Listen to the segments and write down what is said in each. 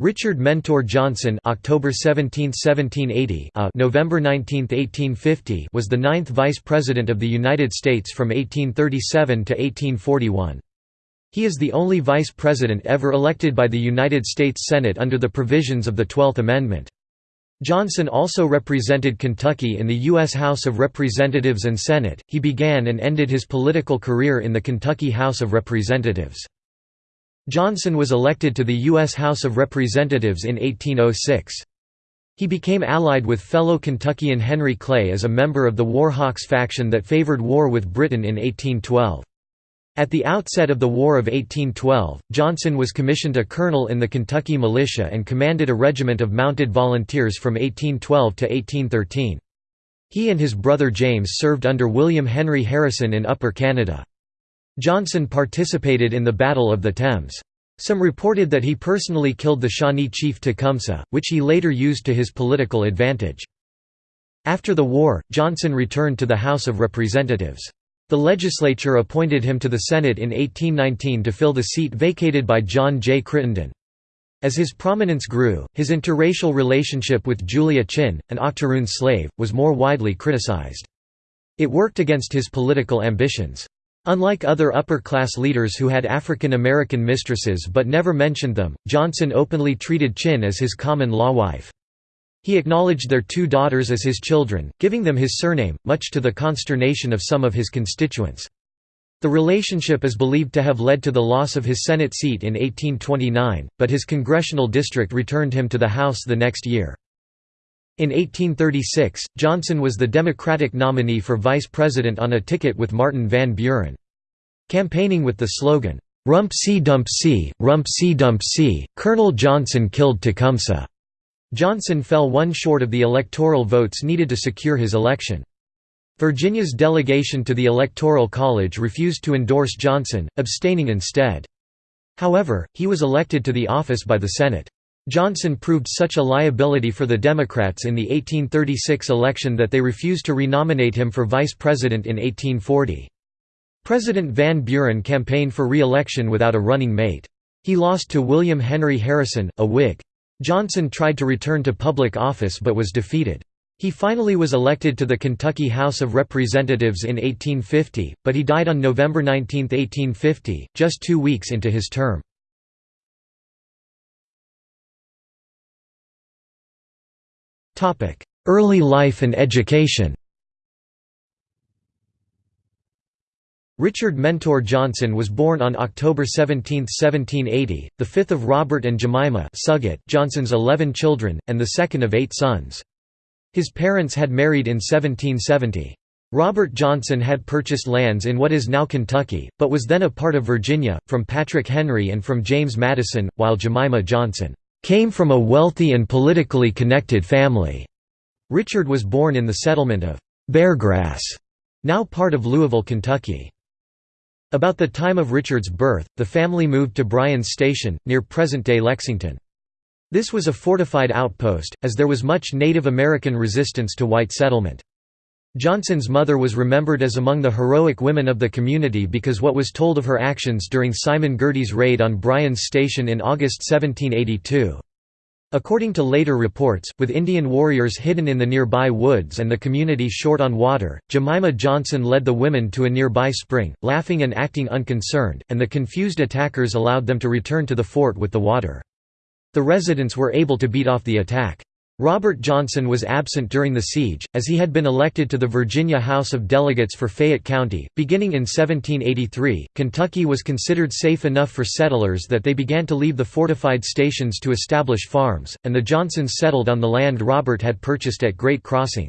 Richard Mentor Johnson October 17, 1780 uh, November 19, 1850 was the ninth Vice President of the United States from 1837 to 1841. He is the only Vice President ever elected by the United States Senate under the provisions of the Twelfth Amendment. Johnson also represented Kentucky in the U.S. House of Representatives and Senate. He began and ended his political career in the Kentucky House of Representatives. Johnson was elected to the U.S. House of Representatives in 1806. He became allied with fellow Kentuckian Henry Clay as a member of the War Hawks faction that favored war with Britain in 1812. At the outset of the War of 1812, Johnson was commissioned a colonel in the Kentucky militia and commanded a regiment of mounted volunteers from 1812 to 1813. He and his brother James served under William Henry Harrison in Upper Canada. Johnson participated in the Battle of the Thames. Some reported that he personally killed the Shawnee chief Tecumseh, which he later used to his political advantage. After the war, Johnson returned to the House of Representatives. The legislature appointed him to the Senate in 1819 to fill the seat vacated by John J. Crittenden. As his prominence grew, his interracial relationship with Julia Chinn, an octoroon slave, was more widely criticized. It worked against his political ambitions. Unlike other upper-class leaders who had African American mistresses but never mentioned them, Johnson openly treated Chinn as his common-law wife. He acknowledged their two daughters as his children, giving them his surname, much to the consternation of some of his constituents. The relationship is believed to have led to the loss of his Senate seat in 1829, but his congressional district returned him to the House the next year. In 1836, Johnson was the Democratic nominee for vice president on a ticket with Martin Van Buren. Campaigning with the slogan, "'Rumpsey Dumpsey, Rump C Dump C, Colonel Johnson killed Tecumseh'", Johnson fell one short of the electoral votes needed to secure his election. Virginia's delegation to the Electoral College refused to endorse Johnson, abstaining instead. However, he was elected to the office by the Senate. Johnson proved such a liability for the Democrats in the 1836 election that they refused to renominate him for vice president in 1840. President Van Buren campaigned for re-election without a running mate. He lost to William Henry Harrison, a Whig. Johnson tried to return to public office but was defeated. He finally was elected to the Kentucky House of Representatives in 1850, but he died on November 19, 1850, just two weeks into his term. Early life and education Richard Mentor Johnson was born on October 17, 1780, the fifth of Robert and Jemima Suggett Johnson's eleven children, and the second of eight sons. His parents had married in 1770. Robert Johnson had purchased lands in what is now Kentucky, but was then a part of Virginia, from Patrick Henry and from James Madison, while Jemima Johnson came from a wealthy and politically connected family. Richard was born in the settlement of Beargrass, now part of Louisville, Kentucky. About the time of Richard's birth, the family moved to Bryan's Station, near present-day Lexington. This was a fortified outpost, as there was much Native American resistance to white settlement. Johnson's mother was remembered as among the heroic women of the community because what was told of her actions during Simon Girty's raid on Bryan's Station in August 1782. According to later reports, with Indian warriors hidden in the nearby woods and the community short on water, Jemima Johnson led the women to a nearby spring, laughing and acting unconcerned, and the confused attackers allowed them to return to the fort with the water. The residents were able to beat off the attack. Robert Johnson was absent during the siege, as he had been elected to the Virginia House of Delegates for Fayette County. Beginning in 1783, Kentucky was considered safe enough for settlers that they began to leave the fortified stations to establish farms, and the Johnsons settled on the land Robert had purchased at Great Crossing.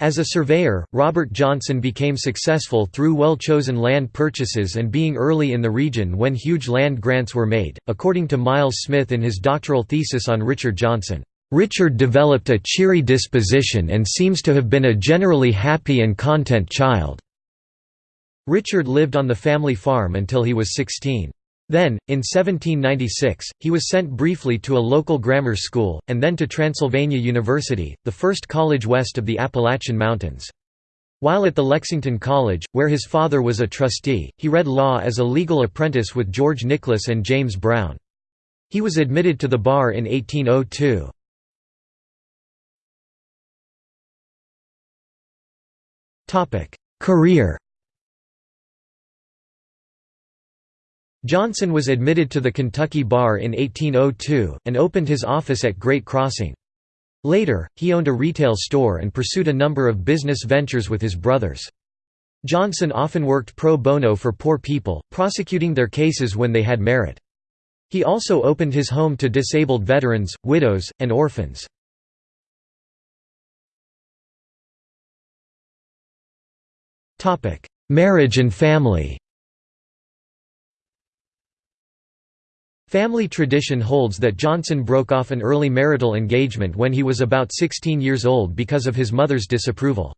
As a surveyor, Robert Johnson became successful through well-chosen land purchases and being early in the region when huge land grants were made, according to Miles Smith in his doctoral thesis on Richard Johnson. Richard developed a cheery disposition and seems to have been a generally happy and content child. Richard lived on the family farm until he was 16. Then, in 1796, he was sent briefly to a local grammar school, and then to Transylvania University, the first college west of the Appalachian Mountains. While at the Lexington College, where his father was a trustee, he read law as a legal apprentice with George Nicholas and James Brown. He was admitted to the bar in 1802. Career Johnson was admitted to the Kentucky bar in 1802, and opened his office at Great Crossing. Later, he owned a retail store and pursued a number of business ventures with his brothers. Johnson often worked pro bono for poor people, prosecuting their cases when they had merit. He also opened his home to disabled veterans, widows, and orphans. Marriage and family Family tradition holds that Johnson broke off an early marital engagement when he was about 16 years old because of his mother's disapproval.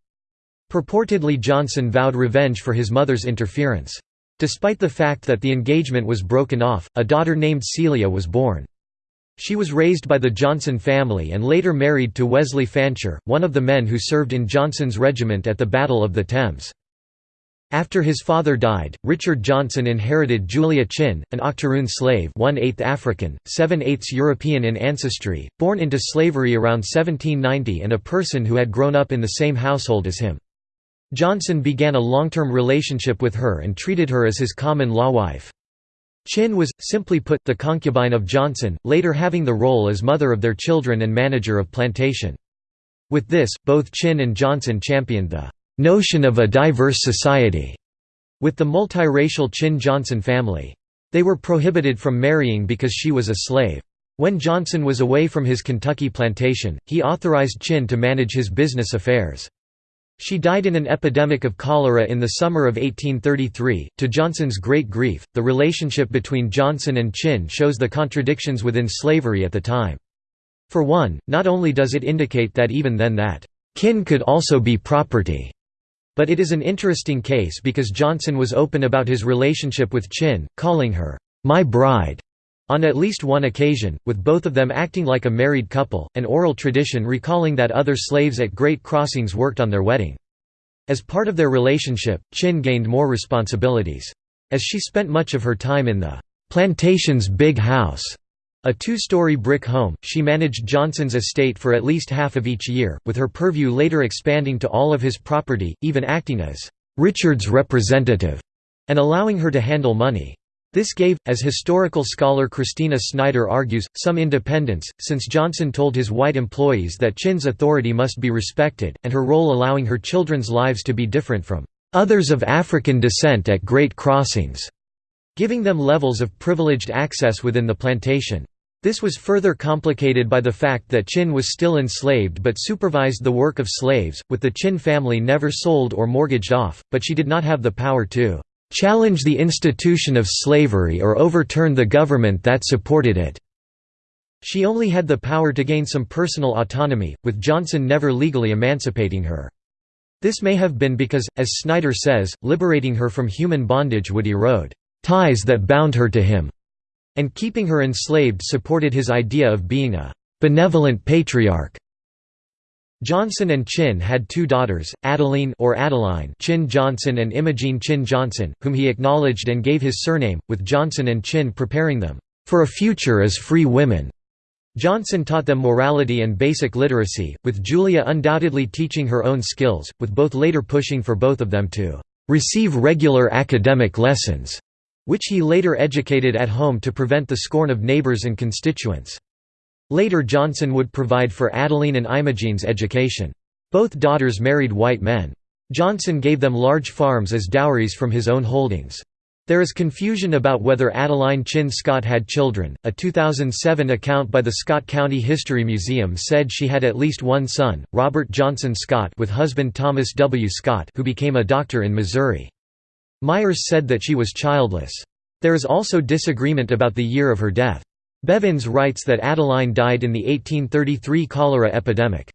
Purportedly Johnson vowed revenge for his mother's interference. Despite the fact that the engagement was broken off, a daughter named Celia was born. She was raised by the Johnson family and later married to Wesley Fancher, one of the men who served in Johnson's regiment at the Battle of the Thames. After his father died, Richard Johnson inherited Julia Chinn, an octoroon slave 1 8 African, 7 8 European in ancestry, born into slavery around 1790 and a person who had grown up in the same household as him. Johnson began a long-term relationship with her and treated her as his common-law wife. Chinn was, simply put, the concubine of Johnson, later having the role as mother of their children and manager of plantation. With this, both Chinn and Johnson championed the notion of a diverse society with the multiracial Chinn Johnson family. They were prohibited from marrying because she was a slave. When Johnson was away from his Kentucky plantation, he authorized Chinn to manage his business affairs. She died in an epidemic of cholera in the summer of 1833. To Johnson's great grief, the relationship between Johnson and Chinn shows the contradictions within slavery at the time. For one, not only does it indicate that even then that kin could also be property, but it is an interesting case because Johnson was open about his relationship with Chinn, calling her, "'my bride' on at least one occasion, with both of them acting like a married couple, an oral tradition recalling that other slaves at Great Crossings worked on their wedding. As part of their relationship, Chinn gained more responsibilities. As she spent much of her time in the plantation's big house, a two-story brick home, she managed Johnson's estate for at least half of each year, with her purview later expanding to all of his property, even acting as Richard's representative, and allowing her to handle money. This gave, as historical scholar Christina Snyder argues, some independence, since Johnson told his white employees that Chinn's authority must be respected, and her role allowing her children's lives to be different from others of African descent at Great Crossings, giving them levels of privileged access within the plantation. This was further complicated by the fact that Chinn was still enslaved but supervised the work of slaves, with the Chinn family never sold or mortgaged off, but she did not have the power to "...challenge the institution of slavery or overturn the government that supported it." She only had the power to gain some personal autonomy, with Johnson never legally emancipating her. This may have been because, as Snyder says, liberating her from human bondage would erode ties that bound her to him and keeping her enslaved supported his idea of being a benevolent patriarch. Johnson and Chinn had two daughters, Adeline or Adeline Chinn Johnson and Imogene Chinn Johnson, whom he acknowledged and gave his surname, with Johnson and Chinn preparing them for a future as free women. Johnson taught them morality and basic literacy, with Julia undoubtedly teaching her own skills, with both later pushing for both of them to receive regular academic lessons which he later educated at home to prevent the scorn of neighbors and constituents. Later Johnson would provide for Adeline and Imogene's education. Both daughters married white men. Johnson gave them large farms as dowries from his own holdings. There is confusion about whether Adeline Chinn Scott had children. A 2007 account by the Scott County History Museum said she had at least one son, Robert Johnson Scott, with husband Thomas W. Scott, who became a doctor in Missouri. Myers said that she was childless. There is also disagreement about the year of her death. Bevins writes that Adeline died in the 1833 cholera epidemic.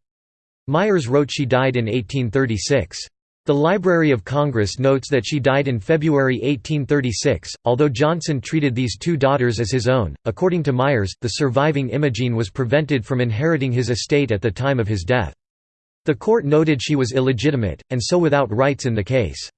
Myers wrote she died in 1836. The Library of Congress notes that she died in February 1836, although Johnson treated these two daughters as his own. According to Myers, the surviving Imogene was prevented from inheriting his estate at the time of his death. The court noted she was illegitimate, and so without rights in the case.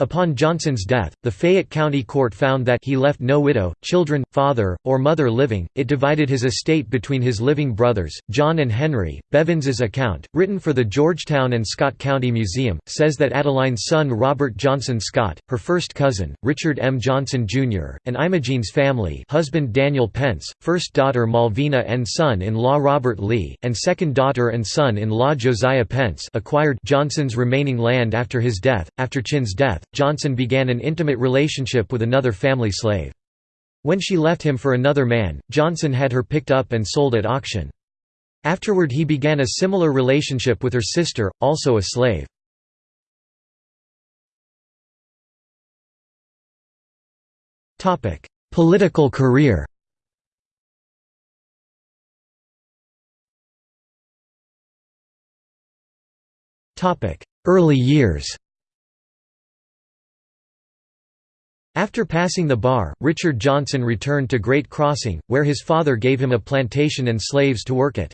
Upon Johnson's death, the Fayette County Court found that he left no widow, children, father, or mother living. It divided his estate between his living brothers, John and Henry. Bevins's account, written for the Georgetown and Scott County Museum, says that Adeline's son Robert Johnson Scott, her first cousin, Richard M. Johnson Jr., and Imogene's family husband Daniel Pence, first daughter Malvina and son-in-law Robert Lee, and second daughter and son-in-law Josiah Pence acquired Johnson's remaining land after his death. After Chinn's death, Johnson began an intimate relationship with another family slave. When she left him for another man, Johnson had her picked up and sold at auction. Afterward he began a similar relationship with her sister, also a slave. Political career Early years After passing the bar, Richard Johnson returned to Great Crossing, where his father gave him a plantation and slaves to work it.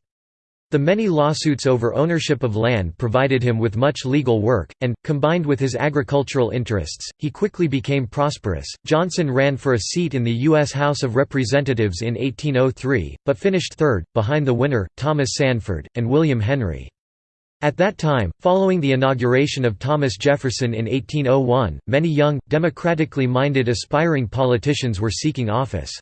The many lawsuits over ownership of land provided him with much legal work, and, combined with his agricultural interests, he quickly became prosperous. Johnson ran for a seat in the U.S. House of Representatives in 1803, but finished third, behind the winner, Thomas Sanford, and William Henry. At that time, following the inauguration of Thomas Jefferson in 1801, many young, democratically minded aspiring politicians were seeking office.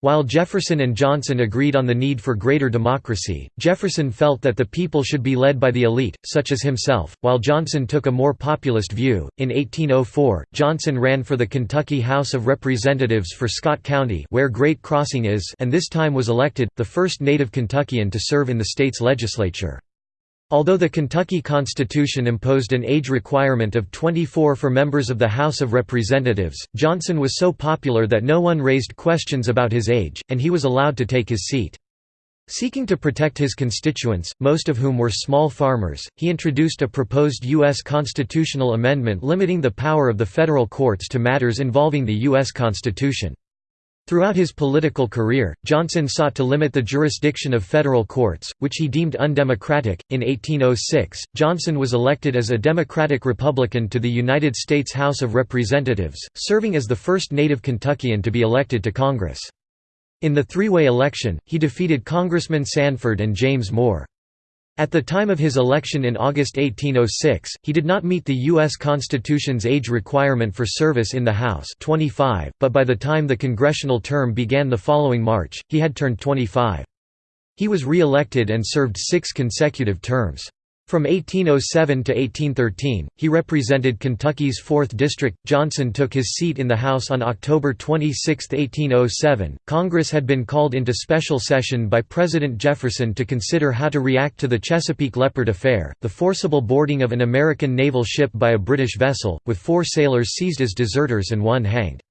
While Jefferson and Johnson agreed on the need for greater democracy, Jefferson felt that the people should be led by the elite, such as himself, while Johnson took a more populist view. In 1804, Johnson ran for the Kentucky House of Representatives for Scott County, where Great Crossing is, and this time was elected, the first native Kentuckian to serve in the state's legislature. Although the Kentucky Constitution imposed an age requirement of 24 for members of the House of Representatives, Johnson was so popular that no one raised questions about his age, and he was allowed to take his seat. Seeking to protect his constituents, most of whom were small farmers, he introduced a proposed U.S. constitutional amendment limiting the power of the federal courts to matters involving the U.S. Constitution. Throughout his political career, Johnson sought to limit the jurisdiction of federal courts, which he deemed undemocratic. In 1806, Johnson was elected as a Democratic Republican to the United States House of Representatives, serving as the first native Kentuckian to be elected to Congress. In the three-way election, he defeated Congressman Sanford and James Moore. At the time of his election in August 1806, he did not meet the U.S. Constitution's age requirement for service in the House 25, but by the time the congressional term began the following March, he had turned 25. He was re-elected and served six consecutive terms. From 1807 to 1813, he represented Kentucky's 4th District. Johnson took his seat in the House on October 26, 1807. Congress had been called into special session by President Jefferson to consider how to react to the Chesapeake Leopard affair, the forcible boarding of an American naval ship by a British vessel, with four sailors seized as deserters and one hanged.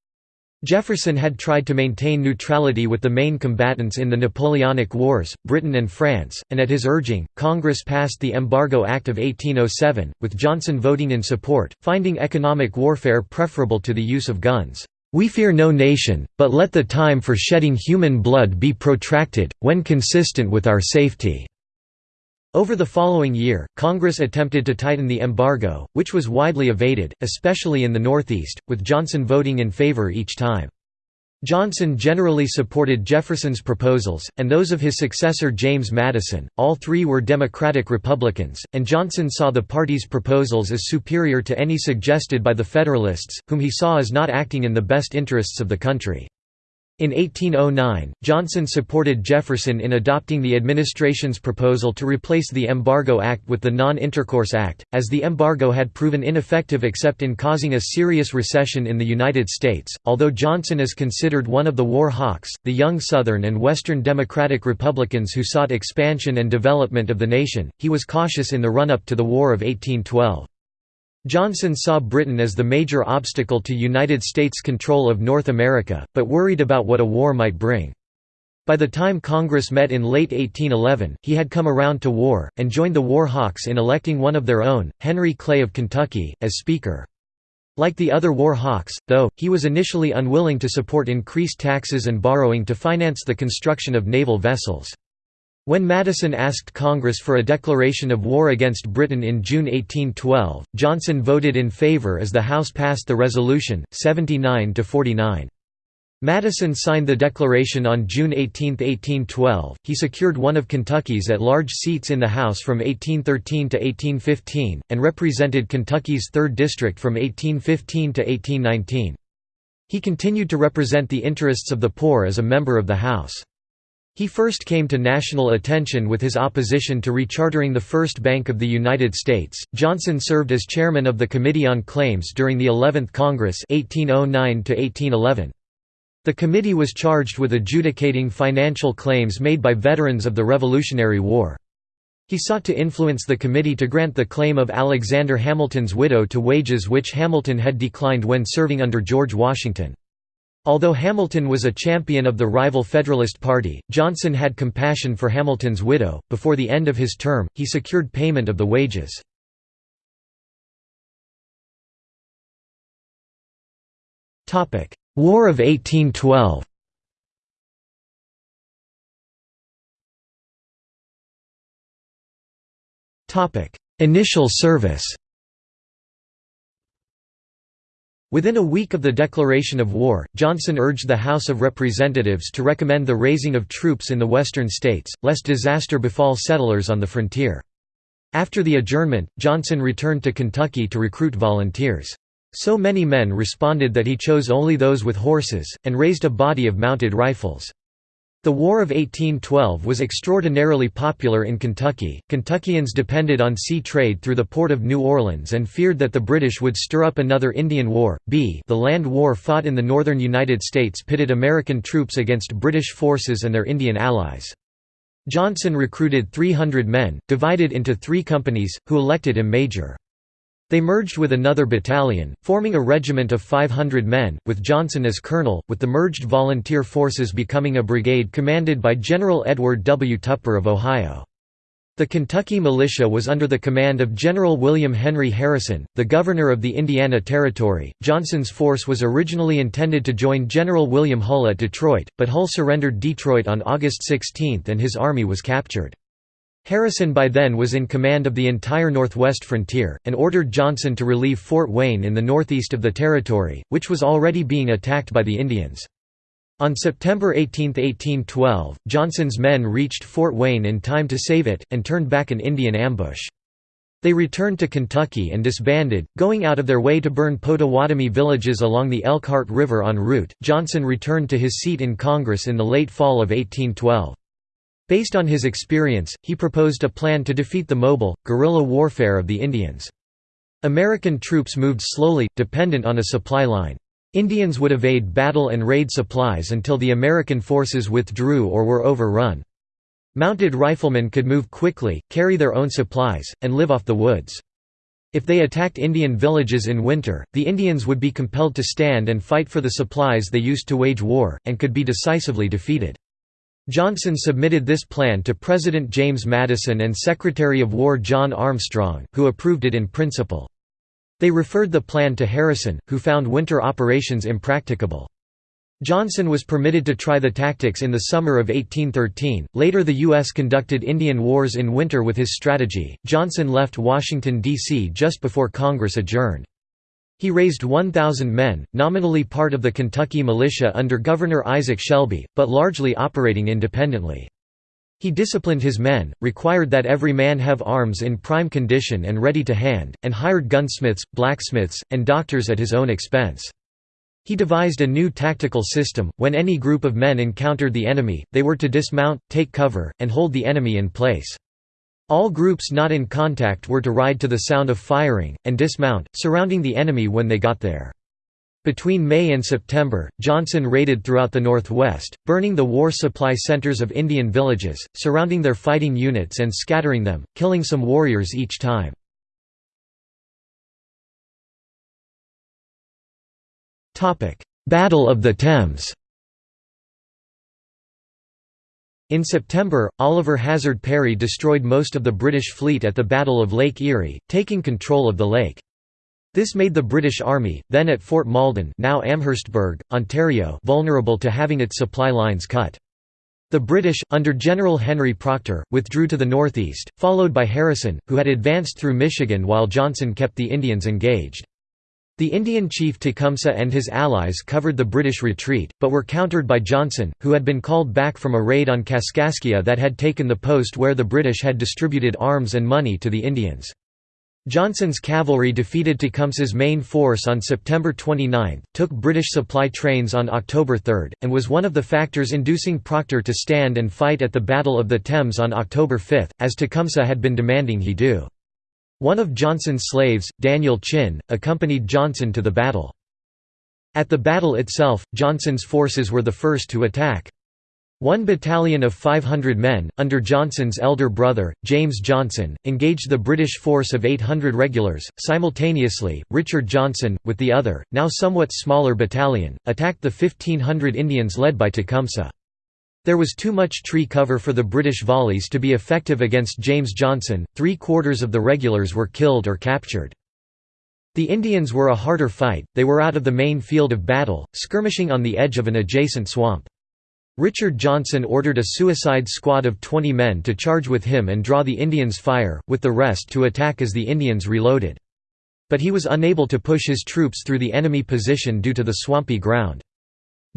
Jefferson had tried to maintain neutrality with the main combatants in the Napoleonic Wars, Britain and France, and at his urging, Congress passed the Embargo Act of 1807, with Johnson voting in support, finding economic warfare preferable to the use of guns. We fear no nation, but let the time for shedding human blood be protracted, when consistent with our safety. Over the following year, Congress attempted to tighten the embargo, which was widely evaded, especially in the Northeast, with Johnson voting in favor each time. Johnson generally supported Jefferson's proposals, and those of his successor James Madison. All three were Democratic Republicans, and Johnson saw the party's proposals as superior to any suggested by the Federalists, whom he saw as not acting in the best interests of the country. In 1809, Johnson supported Jefferson in adopting the administration's proposal to replace the Embargo Act with the Non-Intercourse Act, as the embargo had proven ineffective except in causing a serious recession in the United States. Although Johnson is considered one of the war hawks, the young Southern and Western Democratic Republicans who sought expansion and development of the nation, he was cautious in the run-up to the War of 1812. Johnson saw Britain as the major obstacle to United States control of North America, but worried about what a war might bring. By the time Congress met in late 1811, he had come around to war, and joined the War Hawks in electing one of their own, Henry Clay of Kentucky, as Speaker. Like the other War Hawks, though, he was initially unwilling to support increased taxes and borrowing to finance the construction of naval vessels. When Madison asked Congress for a declaration of war against Britain in June 1812, Johnson voted in favor as the House passed the resolution, 79 to 49. Madison signed the declaration on June 18, 1812. He secured one of Kentucky's at large seats in the House from 1813 to 1815, and represented Kentucky's 3rd District from 1815 to 1819. He continued to represent the interests of the poor as a member of the House. He first came to national attention with his opposition to rechartering the First Bank of the United States. Johnson served as chairman of the Committee on Claims during the 11th Congress 1809 -1811. The committee was charged with adjudicating financial claims made by veterans of the Revolutionary War. He sought to influence the committee to grant the claim of Alexander Hamilton's widow to wages which Hamilton had declined when serving under George Washington. Although Hamilton was a champion of the rival Federalist Party, Johnson had compassion for Hamilton's widow. Before the end of his term, he secured payment of the wages. Topic: War of 1812 Topic: Initial service Within a week of the declaration of war, Johnson urged the House of Representatives to recommend the raising of troops in the western states, lest disaster befall settlers on the frontier. After the adjournment, Johnson returned to Kentucky to recruit volunteers. So many men responded that he chose only those with horses, and raised a body of mounted rifles. The War of 1812 was extraordinarily popular in Kentucky. Kentuckians depended on sea trade through the port of New Orleans and feared that the British would stir up another Indian War. B. The land war fought in the northern United States pitted American troops against British forces and their Indian allies. Johnson recruited 300 men, divided into three companies, who elected him major. They merged with another battalion, forming a regiment of 500 men, with Johnson as colonel, with the merged volunteer forces becoming a brigade commanded by General Edward W. Tupper of Ohio. The Kentucky militia was under the command of General William Henry Harrison, the governor of the Indiana Territory. Johnson's force was originally intended to join General William Hull at Detroit, but Hull surrendered Detroit on August 16 and his army was captured. Harrison by then was in command of the entire northwest frontier, and ordered Johnson to relieve Fort Wayne in the northeast of the territory, which was already being attacked by the Indians. On September 18, 1812, Johnson's men reached Fort Wayne in time to save it, and turned back an Indian ambush. They returned to Kentucky and disbanded, going out of their way to burn Potawatomi villages along the Elkhart River en route. Johnson returned to his seat in Congress in the late fall of 1812. Based on his experience, he proposed a plan to defeat the mobile, guerrilla warfare of the Indians. American troops moved slowly, dependent on a supply line. Indians would evade battle and raid supplies until the American forces withdrew or were overrun. Mounted riflemen could move quickly, carry their own supplies, and live off the woods. If they attacked Indian villages in winter, the Indians would be compelled to stand and fight for the supplies they used to wage war, and could be decisively defeated. Johnson submitted this plan to President James Madison and Secretary of War John Armstrong, who approved it in principle. They referred the plan to Harrison, who found winter operations impracticable. Johnson was permitted to try the tactics in the summer of 1813. Later, the U.S. conducted Indian wars in winter with his strategy. Johnson left Washington, D.C. just before Congress adjourned. He raised 1,000 men, nominally part of the Kentucky militia under Governor Isaac Shelby, but largely operating independently. He disciplined his men, required that every man have arms in prime condition and ready to hand, and hired gunsmiths, blacksmiths, and doctors at his own expense. He devised a new tactical system, when any group of men encountered the enemy, they were to dismount, take cover, and hold the enemy in place. All groups not in contact were to ride to the sound of firing, and dismount, surrounding the enemy when they got there. Between May and September, Johnson raided throughout the Northwest, burning the war supply centers of Indian villages, surrounding their fighting units and scattering them, killing some warriors each time. Battle of the Thames In September, Oliver Hazard Perry destroyed most of the British fleet at the Battle of Lake Erie, taking control of the lake. This made the British Army, then at Fort Malden now Amherstburg, Ontario vulnerable to having its supply lines cut. The British, under General Henry Procter, withdrew to the northeast, followed by Harrison, who had advanced through Michigan while Johnson kept the Indians engaged. The Indian chief Tecumseh and his allies covered the British retreat, but were countered by Johnson, who had been called back from a raid on Kaskaskia that had taken the post where the British had distributed arms and money to the Indians. Johnson's cavalry defeated Tecumseh's main force on September 29, took British supply trains on October 3, and was one of the factors inducing Procter to stand and fight at the Battle of the Thames on October 5, as Tecumseh had been demanding he do. One of Johnson's slaves, Daniel Chinn, accompanied Johnson to the battle. At the battle itself, Johnson's forces were the first to attack. One battalion of 500 men, under Johnson's elder brother, James Johnson, engaged the British force of 800 regulars. Simultaneously, Richard Johnson, with the other, now somewhat smaller battalion, attacked the 1,500 Indians led by Tecumseh. There was too much tree cover for the British volleys to be effective against James Johnson, three quarters of the regulars were killed or captured. The Indians were a harder fight, they were out of the main field of battle, skirmishing on the edge of an adjacent swamp. Richard Johnson ordered a suicide squad of 20 men to charge with him and draw the Indians' fire, with the rest to attack as the Indians reloaded. But he was unable to push his troops through the enemy position due to the swampy ground.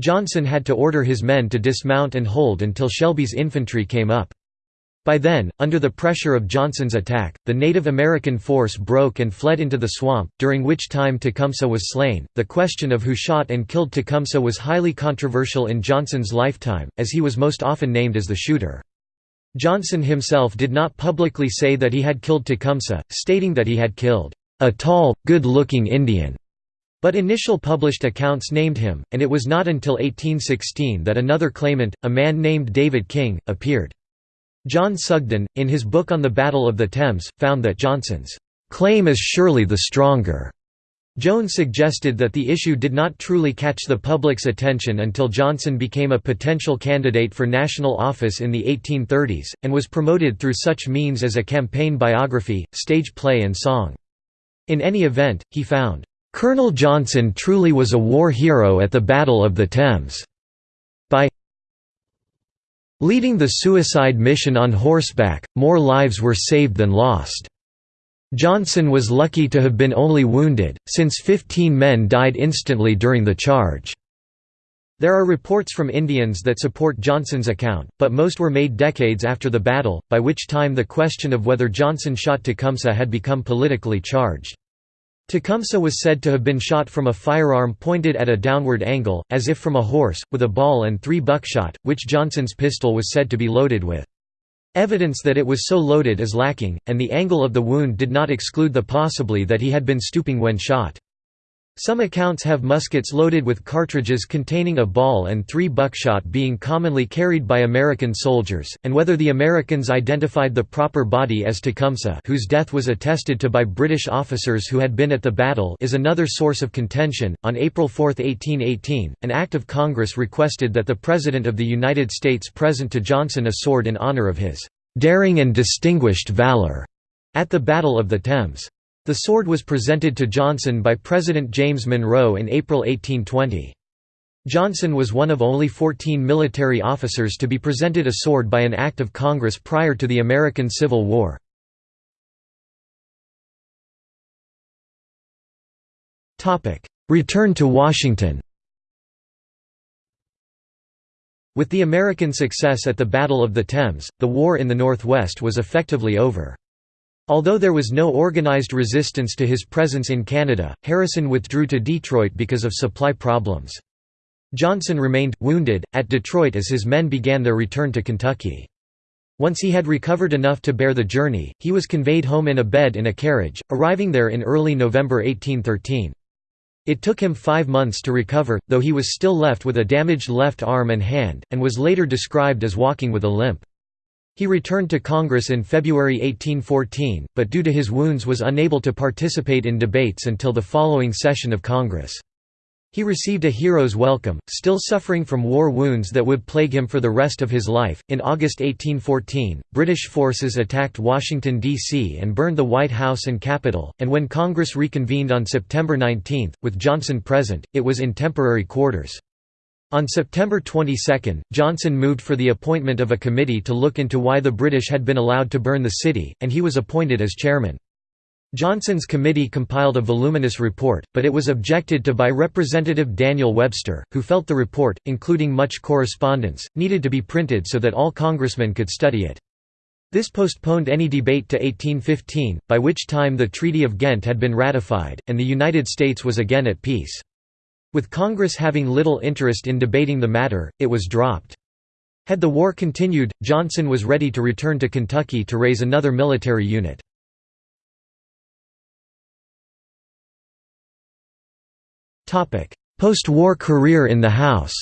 Johnson had to order his men to dismount and hold until Shelby's infantry came up. By then, under the pressure of Johnson's attack, the Native American force broke and fled into the swamp, during which time Tecumseh was slain. The question of who shot and killed Tecumseh was highly controversial in Johnson's lifetime, as he was most often named as the shooter. Johnson himself did not publicly say that he had killed Tecumseh, stating that he had killed a tall, good-looking Indian. But initial published accounts named him, and it was not until 1816 that another claimant, a man named David King, appeared. John Sugden, in his book on the Battle of the Thames, found that Johnson's claim is surely the stronger. Jones suggested that the issue did not truly catch the public's attention until Johnson became a potential candidate for national office in the 1830s, and was promoted through such means as a campaign biography, stage play and song. In any event, he found, "...Colonel Johnson truly was a war hero at the Battle of the Thames." By Leading the suicide mission on horseback, more lives were saved than lost. Johnson was lucky to have been only wounded, since 15 men died instantly during the charge. There are reports from Indians that support Johnson's account, but most were made decades after the battle, by which time the question of whether Johnson shot Tecumseh had become politically charged. Tecumseh was said to have been shot from a firearm pointed at a downward angle, as if from a horse, with a ball and three buckshot, which Johnson's pistol was said to be loaded with. Evidence that it was so loaded is lacking, and the angle of the wound did not exclude the possibly that he had been stooping when shot. Some accounts have muskets loaded with cartridges containing a ball and three buckshot being commonly carried by American soldiers, and whether the Americans identified the proper body as Tecumseh whose death was attested to by British officers who had been at the battle is another source of contention. On April 4, 1818, an act of Congress requested that the President of the United States present to Johnson a sword in honor of his "...daring and distinguished valor." at the Battle of the Thames. The sword was presented to Johnson by President James Monroe in April 1820. Johnson was one of only 14 military officers to be presented a sword by an act of Congress prior to the American Civil War. Return to Washington With the American success at the Battle of the Thames, the war in the Northwest was effectively over. Although there was no organized resistance to his presence in Canada, Harrison withdrew to Detroit because of supply problems. Johnson remained, wounded, at Detroit as his men began their return to Kentucky. Once he had recovered enough to bear the journey, he was conveyed home in a bed in a carriage, arriving there in early November 1813. It took him five months to recover, though he was still left with a damaged left arm and hand, and was later described as walking with a limp. He returned to Congress in February 1814, but due to his wounds was unable to participate in debates until the following session of Congress. He received a hero's welcome, still suffering from war wounds that would plague him for the rest of his life. In August 1814, British forces attacked Washington, D.C. and burned the White House and Capitol, and when Congress reconvened on September 19, with Johnson present, it was in temporary quarters. On September 22, Johnson moved for the appointment of a committee to look into why the British had been allowed to burn the city, and he was appointed as chairman. Johnson's committee compiled a voluminous report, but it was objected to by Representative Daniel Webster, who felt the report, including much correspondence, needed to be printed so that all congressmen could study it. This postponed any debate to 1815, by which time the Treaty of Ghent had been ratified, and the United States was again at peace. With Congress having little interest in debating the matter, it was dropped. Had the war continued, Johnson was ready to return to Kentucky to raise another military unit. Post-war career in the House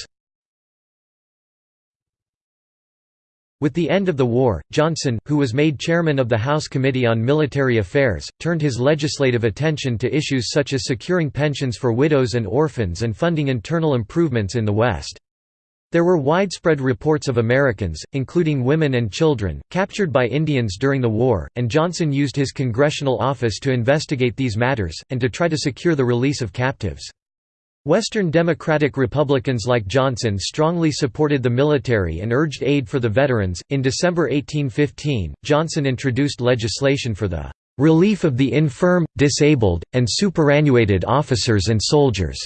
With the end of the war, Johnson, who was made chairman of the House Committee on Military Affairs, turned his legislative attention to issues such as securing pensions for widows and orphans and funding internal improvements in the West. There were widespread reports of Americans, including women and children, captured by Indians during the war, and Johnson used his congressional office to investigate these matters, and to try to secure the release of captives. Western Democratic Republicans like Johnson strongly supported the military and urged aid for the veterans. In December 1815, Johnson introduced legislation for the relief of the infirm, disabled, and superannuated officers and soldiers.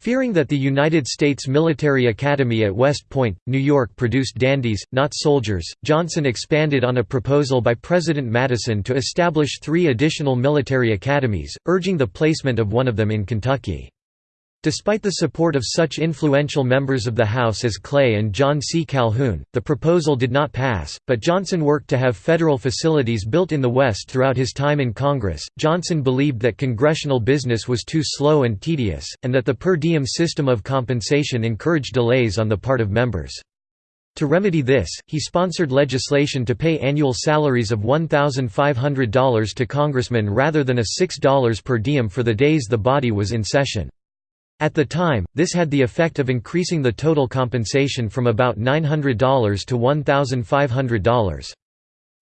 Fearing that the United States Military Academy at West Point, New York produced dandies, not soldiers, Johnson expanded on a proposal by President Madison to establish three additional military academies, urging the placement of one of them in Kentucky. Despite the support of such influential members of the House as Clay and John C. Calhoun, the proposal did not pass, but Johnson worked to have federal facilities built in the West throughout his time in Congress. Johnson believed that congressional business was too slow and tedious, and that the per diem system of compensation encouraged delays on the part of members. To remedy this, he sponsored legislation to pay annual salaries of $1,500 to congressmen rather than a $6 per diem for the days the body was in session. At the time, this had the effect of increasing the total compensation from about $900 to $1,500.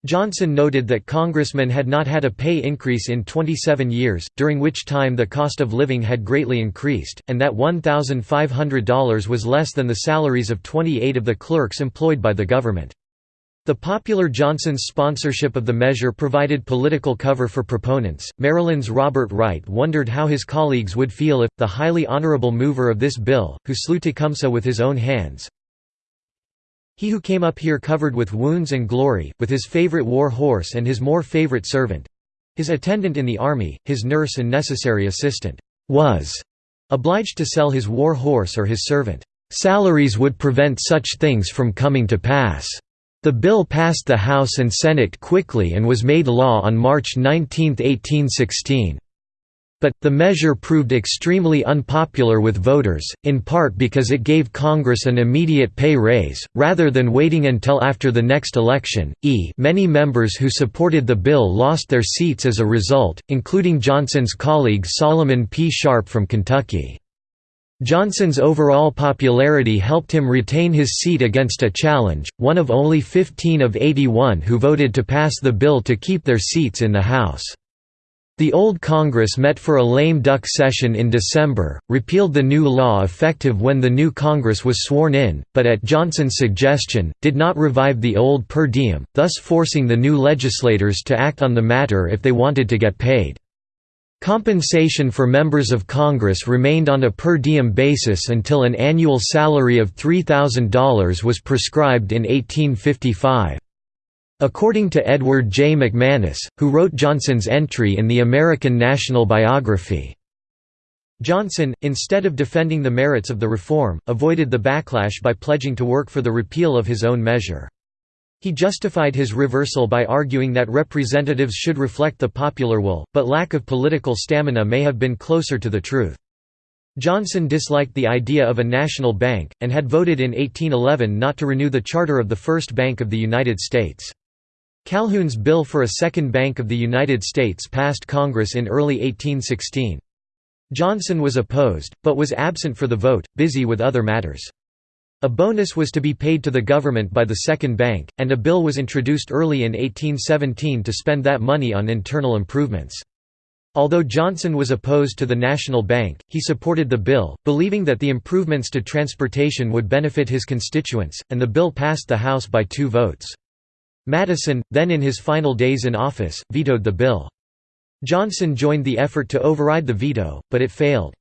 Johnson noted that congressmen had not had a pay increase in 27 years, during which time the cost of living had greatly increased, and that $1,500 was less than the salaries of 28 of the clerks employed by the government. The popular Johnson's sponsorship of the measure provided political cover for proponents. Maryland's Robert Wright wondered how his colleagues would feel if, the highly honorable mover of this bill, who slew Tecumseh with his own hands, he who came up here covered with wounds and glory, with his favorite war horse and his more favorite servant his attendant in the army, his nurse and necessary assistant, was obliged to sell his war horse or his servant. Salaries would prevent such things from coming to pass. The bill passed the House and Senate quickly and was made law on March 19, 1816. But, the measure proved extremely unpopular with voters, in part because it gave Congress an immediate pay raise, rather than waiting until after the next election. E many members who supported the bill lost their seats as a result, including Johnson's colleague Solomon P. Sharp from Kentucky. Johnson's overall popularity helped him retain his seat against a challenge, one of only 15 of 81 who voted to pass the bill to keep their seats in the House. The old Congress met for a lame duck session in December, repealed the new law effective when the new Congress was sworn in, but at Johnson's suggestion, did not revive the old per diem, thus forcing the new legislators to act on the matter if they wanted to get paid. Compensation for members of Congress remained on a per diem basis until an annual salary of $3,000 was prescribed in 1855. According to Edward J. McManus, who wrote Johnson's entry in the American National Biography, Johnson, instead of defending the merits of the reform, avoided the backlash by pledging to work for the repeal of his own measure. He justified his reversal by arguing that representatives should reflect the popular will, but lack of political stamina may have been closer to the truth. Johnson disliked the idea of a national bank, and had voted in 1811 not to renew the charter of the First Bank of the United States. Calhoun's bill for a second Bank of the United States passed Congress in early 1816. Johnson was opposed, but was absent for the vote, busy with other matters. A bonus was to be paid to the government by the Second Bank, and a bill was introduced early in 1817 to spend that money on internal improvements. Although Johnson was opposed to the National Bank, he supported the bill, believing that the improvements to transportation would benefit his constituents, and the bill passed the House by two votes. Madison, then in his final days in office, vetoed the bill. Johnson joined the effort to override the veto, but it failed.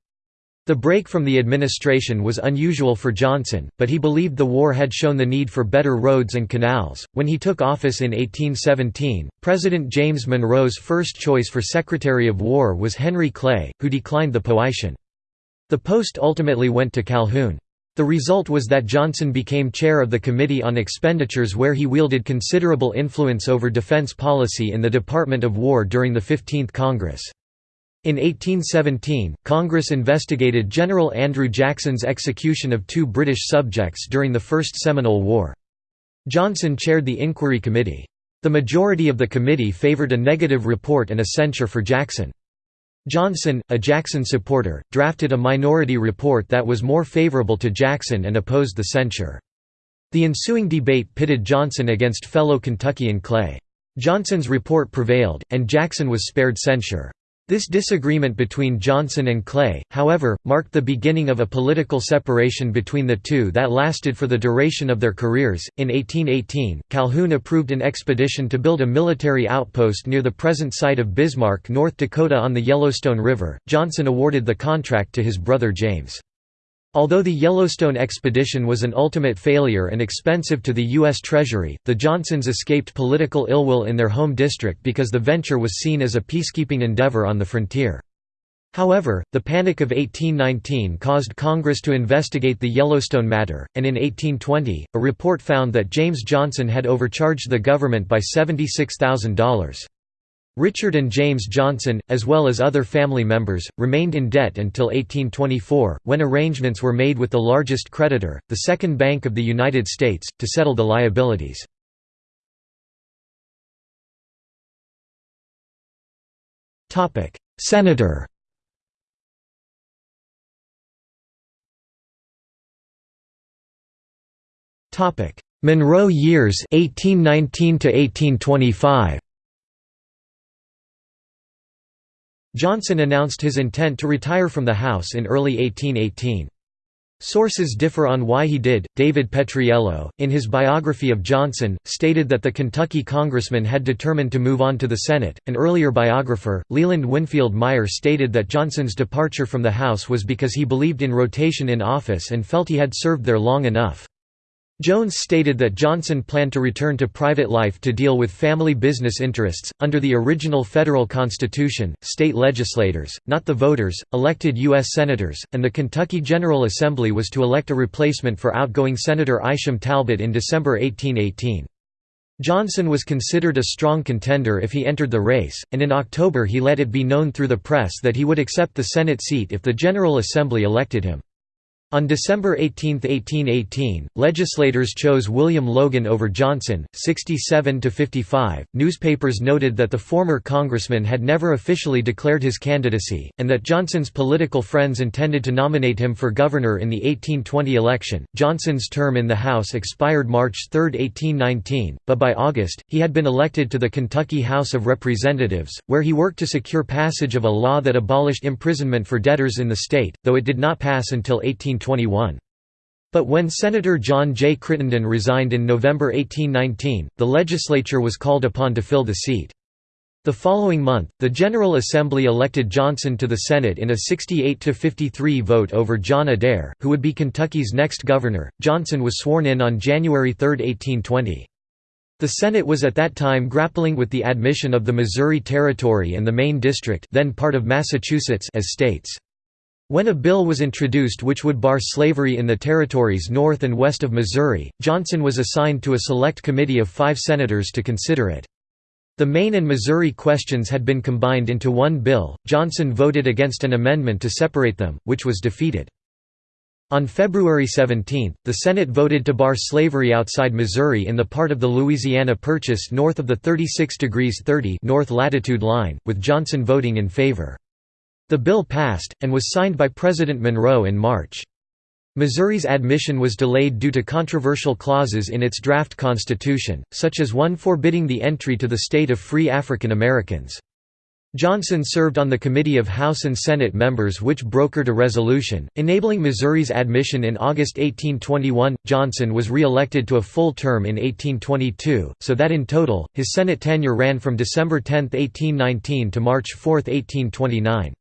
The break from the administration was unusual for Johnson, but he believed the war had shown the need for better roads and canals. When he took office in 1817, President James Monroe's first choice for Secretary of War was Henry Clay, who declined the position. The post ultimately went to Calhoun. The result was that Johnson became chair of the Committee on Expenditures where he wielded considerable influence over defense policy in the Department of War during the 15th Congress. In 1817, Congress investigated General Andrew Jackson's execution of two British subjects during the First Seminole War. Johnson chaired the inquiry committee. The majority of the committee favored a negative report and a censure for Jackson. Johnson, a Jackson supporter, drafted a minority report that was more favorable to Jackson and opposed the censure. The ensuing debate pitted Johnson against fellow Kentuckian Clay. Johnson's report prevailed, and Jackson was spared censure. This disagreement between Johnson and Clay, however, marked the beginning of a political separation between the two that lasted for the duration of their careers. In 1818, Calhoun approved an expedition to build a military outpost near the present site of Bismarck, North Dakota on the Yellowstone River. Johnson awarded the contract to his brother James. Although the Yellowstone expedition was an ultimate failure and expensive to the U.S. Treasury, the Johnsons escaped political ill-will in their home district because the venture was seen as a peacekeeping endeavor on the frontier. However, the Panic of 1819 caused Congress to investigate the Yellowstone matter, and in 1820, a report found that James Johnson had overcharged the government by $76,000. Richard and James Johnson, as well as other family members, remained in debt until 1824, when arrangements were made with the largest creditor, the Second Bank of the United States, to settle the liabilities. Senator Monroe years 1819 to 1825 Johnson announced his intent to retire from the House in early 1818. Sources differ on why he did. David Petriello, in his biography of Johnson, stated that the Kentucky congressman had determined to move on to the Senate. An earlier biographer, Leland Winfield Meyer, stated that Johnson's departure from the House was because he believed in rotation in office and felt he had served there long enough. Jones stated that Johnson planned to return to private life to deal with family business interests. Under the original federal constitution, state legislators, not the voters, elected U.S. senators, and the Kentucky General Assembly was to elect a replacement for outgoing Senator Isham Talbot in December 1818. Johnson was considered a strong contender if he entered the race, and in October he let it be known through the press that he would accept the Senate seat if the General Assembly elected him. On December 18, 1818, legislators chose William Logan over Johnson, 67 to 55. Newspapers noted that the former congressman had never officially declared his candidacy, and that Johnson's political friends intended to nominate him for governor in the 1820 election. Johnson's term in the House expired March 3, 1819, but by August, he had been elected to the Kentucky House of Representatives, where he worked to secure passage of a law that abolished imprisonment for debtors in the state, though it did not pass until 18 1821. But when Senator John J. Crittenden resigned in November 1819, the legislature was called upon to fill the seat. The following month, the General Assembly elected Johnson to the Senate in a 68–53 vote over John Adair, who would be Kentucky's next governor. Johnson was sworn in on January 3, 1820. The Senate was at that time grappling with the admission of the Missouri Territory and the Maine District then part of Massachusetts as states. When a bill was introduced which would bar slavery in the territories north and west of Missouri, Johnson was assigned to a select committee of five senators to consider it. The Maine and Missouri questions had been combined into one bill. Johnson voted against an amendment to separate them, which was defeated. On February 17, the Senate voted to bar slavery outside Missouri in the part of the Louisiana Purchase north of the 36 degrees 30 north latitude line, with Johnson voting in favor. The bill passed, and was signed by President Monroe in March. Missouri's admission was delayed due to controversial clauses in its draft constitution, such as one forbidding the entry to the state of free African Americans. Johnson served on the Committee of House and Senate members which brokered a resolution, enabling Missouri's admission in August 1821. Johnson was re-elected to a full term in 1822, so that in total, his Senate tenure ran from December 10, 1819 to March 4, 1829.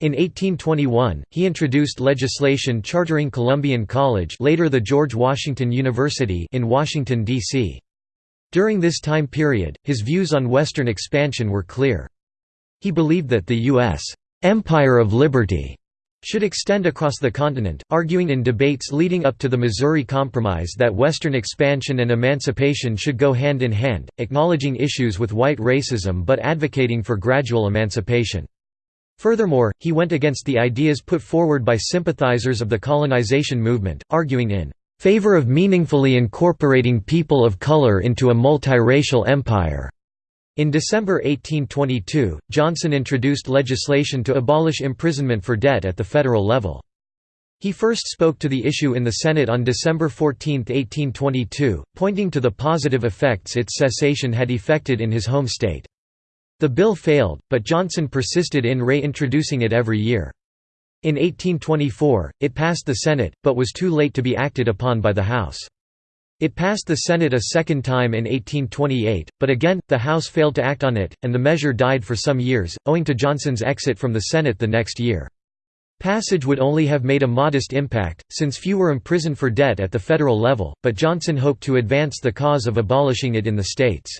In 1821, he introduced legislation chartering Columbian College later the George Washington University in Washington, D.C. During this time period, his views on Western expansion were clear. He believed that the U.S. «empire of liberty» should extend across the continent, arguing in debates leading up to the Missouri Compromise that Western expansion and emancipation should go hand in hand, acknowledging issues with white racism but advocating for gradual emancipation. Furthermore, he went against the ideas put forward by sympathizers of the colonization movement, arguing in favor of meaningfully incorporating people of color into a multiracial empire. In December 1822, Johnson introduced legislation to abolish imprisonment for debt at the federal level. He first spoke to the issue in the Senate on December 14, 1822, pointing to the positive effects its cessation had effected in his home state. The bill failed, but Johnson persisted in reintroducing it every year. In 1824, it passed the Senate, but was too late to be acted upon by the House. It passed the Senate a second time in 1828, but again, the House failed to act on it, and the measure died for some years, owing to Johnson's exit from the Senate the next year. Passage would only have made a modest impact, since few were imprisoned for debt at the federal level, but Johnson hoped to advance the cause of abolishing it in the states.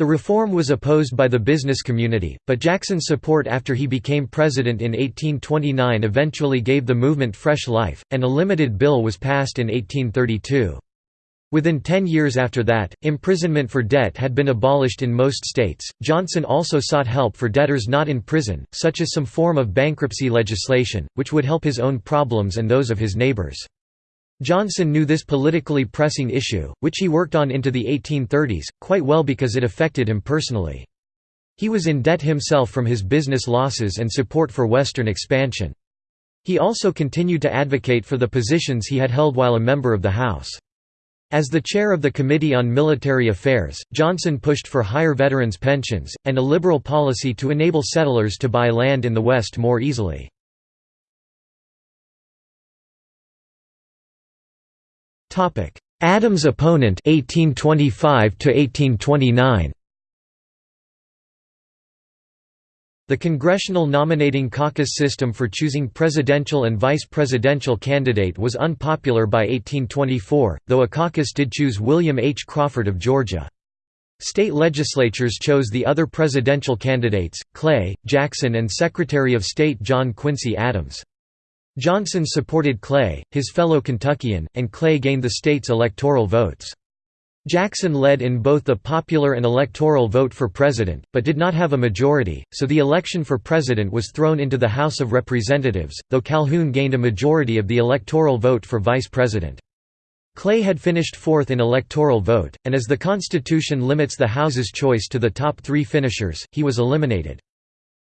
The reform was opposed by the business community, but Jackson's support after he became president in 1829 eventually gave the movement fresh life, and a limited bill was passed in 1832. Within ten years after that, imprisonment for debt had been abolished in most states. Johnson also sought help for debtors not in prison, such as some form of bankruptcy legislation, which would help his own problems and those of his neighbors. Johnson knew this politically pressing issue, which he worked on into the 1830s, quite well because it affected him personally. He was in debt himself from his business losses and support for Western expansion. He also continued to advocate for the positions he had held while a member of the House. As the chair of the Committee on Military Affairs, Johnson pushed for higher veterans' pensions, and a liberal policy to enable settlers to buy land in the West more easily. Adams' opponent 1825 to 1829 The Congressional Nominating Caucus system for choosing presidential and vice presidential candidate was unpopular by 1824, though a caucus did choose William H. Crawford of Georgia. State legislatures chose the other presidential candidates, Clay, Jackson and Secretary of State John Quincy Adams. Johnson supported Clay, his fellow Kentuckian, and Clay gained the state's electoral votes. Jackson led in both the popular and electoral vote for president, but did not have a majority, so the election for president was thrown into the House of Representatives, though Calhoun gained a majority of the electoral vote for vice president. Clay had finished fourth in electoral vote, and as the Constitution limits the House's choice to the top three finishers, he was eliminated.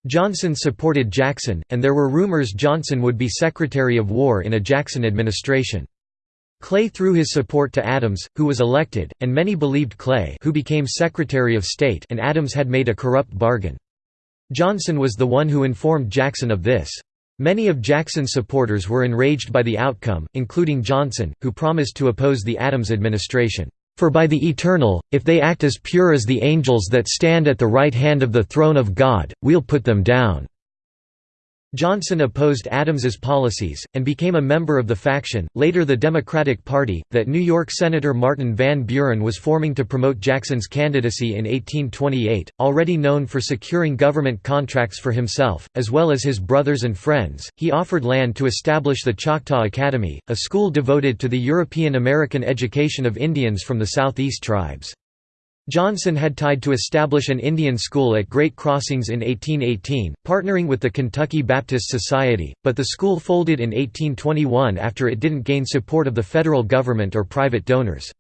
Johnson supported Jackson, and there were rumors Johnson would be Secretary of War in a Jackson administration. Clay threw his support to Adams, who was elected, and many believed Clay who became Secretary of State and Adams had made a corrupt bargain. Johnson was the one who informed Jackson of this. Many of Jackson's supporters were enraged by the outcome, including Johnson, who promised to oppose the Adams administration. For by the Eternal, if they act as pure as the angels that stand at the right hand of the throne of God, we'll put them down. Johnson opposed Adams's policies, and became a member of the faction, later the Democratic Party, that New York Senator Martin Van Buren was forming to promote Jackson's candidacy in 1828. Already known for securing government contracts for himself, as well as his brothers and friends, he offered land to establish the Choctaw Academy, a school devoted to the European American education of Indians from the Southeast tribes. Johnson had tied to establish an Indian school at Great Crossings in 1818, partnering with the Kentucky Baptist Society, but the school folded in 1821 after it didn't gain support of the federal government or private donors.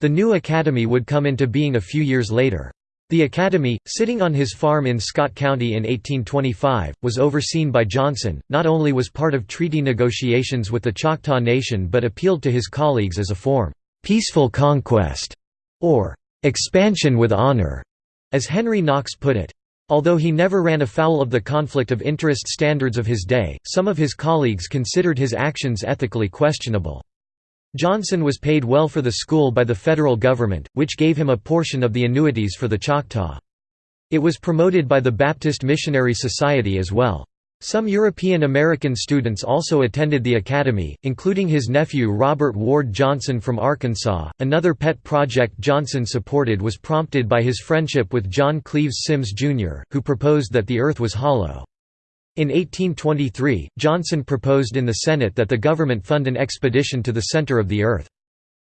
The new academy would come into being a few years later. The academy, sitting on his farm in Scott County in 1825, was overseen by Johnson, not only was part of treaty negotiations with the Choctaw Nation but appealed to his colleagues as a form, "'peaceful conquest' or Expansion with honor, as Henry Knox put it. Although he never ran afoul of the conflict of interest standards of his day, some of his colleagues considered his actions ethically questionable. Johnson was paid well for the school by the federal government, which gave him a portion of the annuities for the Choctaw. It was promoted by the Baptist Missionary Society as well. Some European American students also attended the academy, including his nephew Robert Ward Johnson from Arkansas. Another pet project Johnson supported was prompted by his friendship with John Cleves Symmes, Jr., who proposed that the earth was hollow. In 1823, Johnson proposed in the Senate that the government fund an expedition to the center of the earth.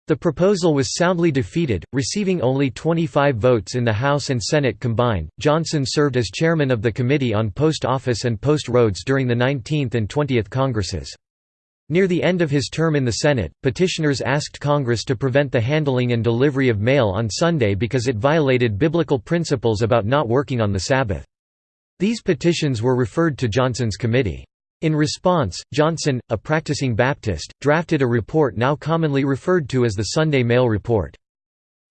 The proposal was soundly defeated, receiving only 25 votes in the House and Senate combined. Johnson served as chairman of the Committee on Post Office and Post Roads during the 19th and 20th Congresses. Near the end of his term in the Senate, petitioners asked Congress to prevent the handling and delivery of mail on Sunday because it violated biblical principles about not working on the Sabbath. These petitions were referred to Johnson's committee. In response, Johnson, a practicing Baptist, drafted a report now commonly referred to as the Sunday Mail Report.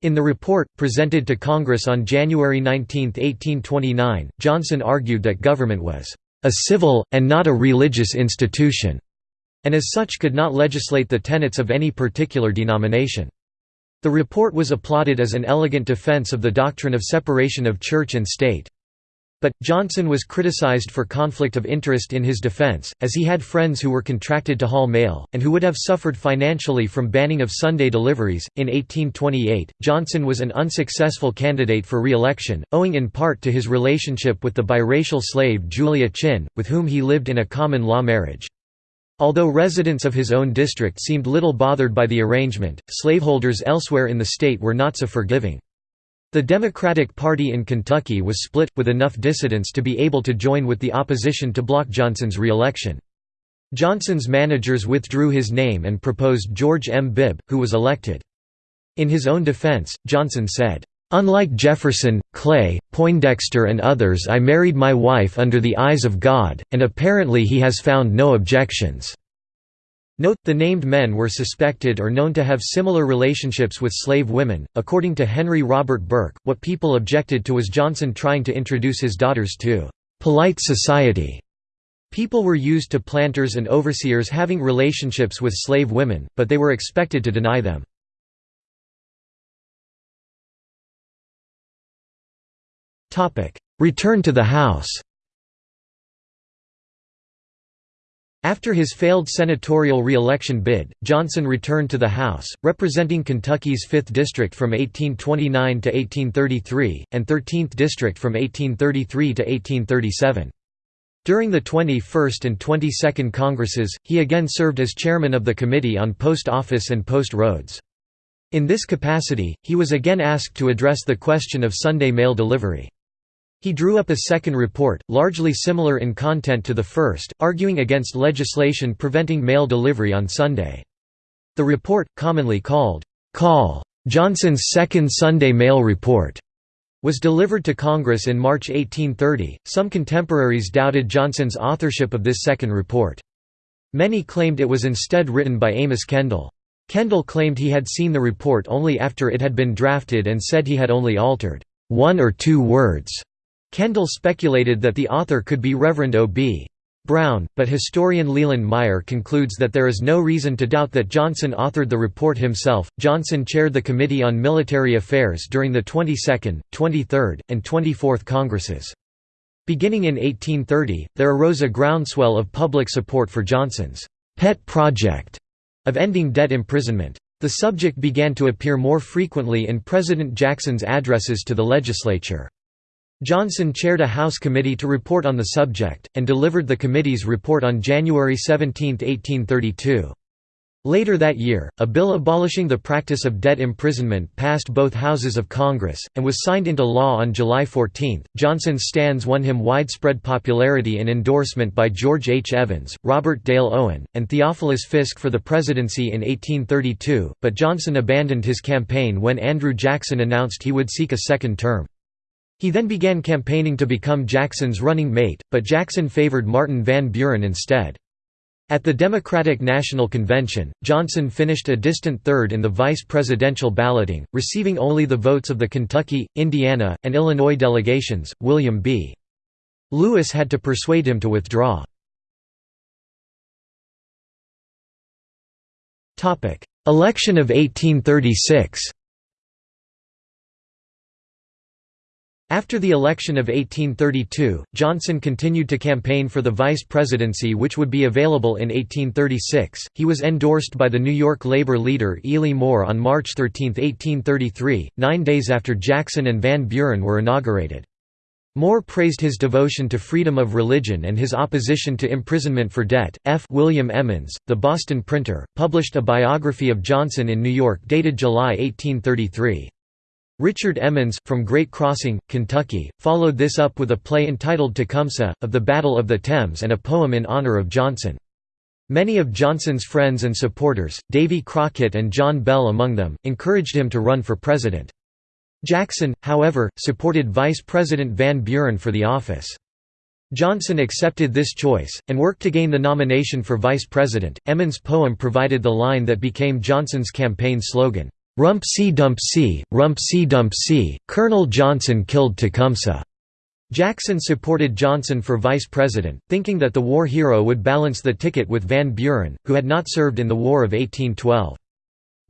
In the report, presented to Congress on January 19, 1829, Johnson argued that government was a civil, and not a religious institution, and as such could not legislate the tenets of any particular denomination. The report was applauded as an elegant defense of the doctrine of separation of church and state. But, Johnson was criticized for conflict of interest in his defense, as he had friends who were contracted to haul mail, and who would have suffered financially from banning of Sunday deliveries. In 1828, Johnson was an unsuccessful candidate for re election, owing in part to his relationship with the biracial slave Julia Chinn, with whom he lived in a common law marriage. Although residents of his own district seemed little bothered by the arrangement, slaveholders elsewhere in the state were not so forgiving. The Democratic Party in Kentucky was split, with enough dissidents to be able to join with the opposition to block Johnson's re-election. Johnson's managers withdrew his name and proposed George M. Bibb, who was elected. In his own defense, Johnson said, "...unlike Jefferson, Clay, Poindexter and others I married my wife under the eyes of God, and apparently he has found no objections." Note, the named men were suspected or known to have similar relationships with slave women. According to Henry Robert Burke, what people objected to was Johnson trying to introduce his daughters to polite society. People were used to planters and overseers having relationships with slave women, but they were expected to deny them. Return to the House After his failed senatorial re-election bid, Johnson returned to the House, representing Kentucky's 5th District from 1829 to 1833, and 13th District from 1833 to 1837. During the 21st and 22nd Congresses, he again served as chairman of the Committee on Post Office and Post Roads. In this capacity, he was again asked to address the question of Sunday mail delivery. He drew up a second report, largely similar in content to the first, arguing against legislation preventing mail delivery on Sunday. The report, commonly called, "'Call. Johnson's Second Sunday Mail Report' was delivered to Congress in March 1830. Some contemporaries doubted Johnson's authorship of this second report. Many claimed it was instead written by Amos Kendall. Kendall claimed he had seen the report only after it had been drafted and said he had only altered one or two words Kendall speculated that the author could be Reverend O.B. Brown, but historian Leland Meyer concludes that there is no reason to doubt that Johnson authored the report himself. Johnson chaired the Committee on Military Affairs during the 22nd, 23rd, and 24th Congresses. Beginning in 1830, there arose a groundswell of public support for Johnson's pet project of ending debt imprisonment. The subject began to appear more frequently in President Jackson's addresses to the legislature. Johnson chaired a House committee to report on the subject, and delivered the committee's report on January 17, 1832. Later that year, a bill abolishing the practice of debt imprisonment passed both houses of Congress, and was signed into law on July 14. Johnson's stands won him widespread popularity and endorsement by George H. Evans, Robert Dale Owen, and Theophilus Fisk for the presidency in 1832, but Johnson abandoned his campaign when Andrew Jackson announced he would seek a second term. He then began campaigning to become Jackson's running mate, but Jackson favored Martin Van Buren instead. At the Democratic National Convention, Johnson finished a distant third in the vice presidential balloting, receiving only the votes of the Kentucky, Indiana, and Illinois delegations. William B. Lewis had to persuade him to withdraw. Election of 1836 After the election of 1832, Johnson continued to campaign for the vice presidency which would be available in 1836. He was endorsed by the New York labor leader Ely Moore on March 13, 1833, nine days after Jackson and Van Buren were inaugurated. Moore praised his devotion to freedom of religion and his opposition to imprisonment for debt. F. William Emmons, the Boston printer, published a biography of Johnson in New York dated July 1833. Richard Emmons, from Great Crossing, Kentucky, followed this up with a play entitled Tecumseh, of the Battle of the Thames and a poem in honor of Johnson. Many of Johnson's friends and supporters, Davy Crockett and John Bell among them, encouraged him to run for president. Jackson, however, supported Vice President Van Buren for the office. Johnson accepted this choice, and worked to gain the nomination for vice president. Emmons' poem provided the line that became Johnson's campaign slogan, Rumpsey Dumpsey, rump see dump see, Colonel Johnson killed Tecumseh. Jackson supported Johnson for vice president, thinking that the war hero would balance the ticket with Van Buren, who had not served in the War of 1812.